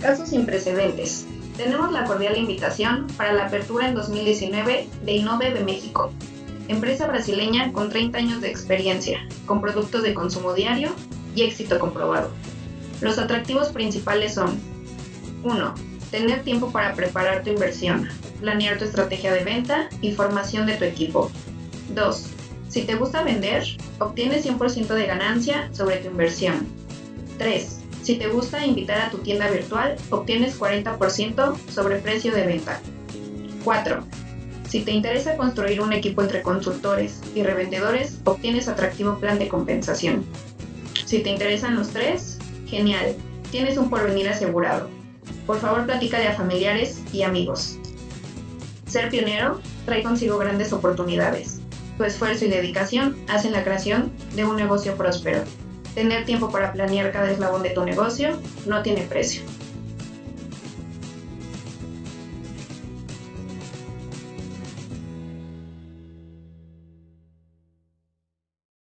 Casos sin precedentes. Tenemos la cordial invitación para la apertura en 2019 de Innove México, empresa brasileña con 30 años de experiencia, con productos de consumo diario y éxito comprobado. Los atractivos principales son 1. Tener tiempo para preparar tu inversión, planear tu estrategia de venta y formación de tu equipo. 2. Si te gusta vender, obtienes 100% de ganancia sobre tu inversión. 3. Si te gusta invitar a tu tienda virtual, obtienes 40% sobre precio de venta. 4. Si te interesa construir un equipo entre consultores y revendedores, obtienes atractivo plan de compensación. Si te interesan los tres, genial, tienes un porvenir asegurado. Por favor, platícale a familiares y amigos. Ser pionero trae consigo grandes oportunidades. Tu esfuerzo y dedicación hacen la creación de un negocio próspero. Tener tiempo para planear cada eslabón de tu negocio no tiene precio.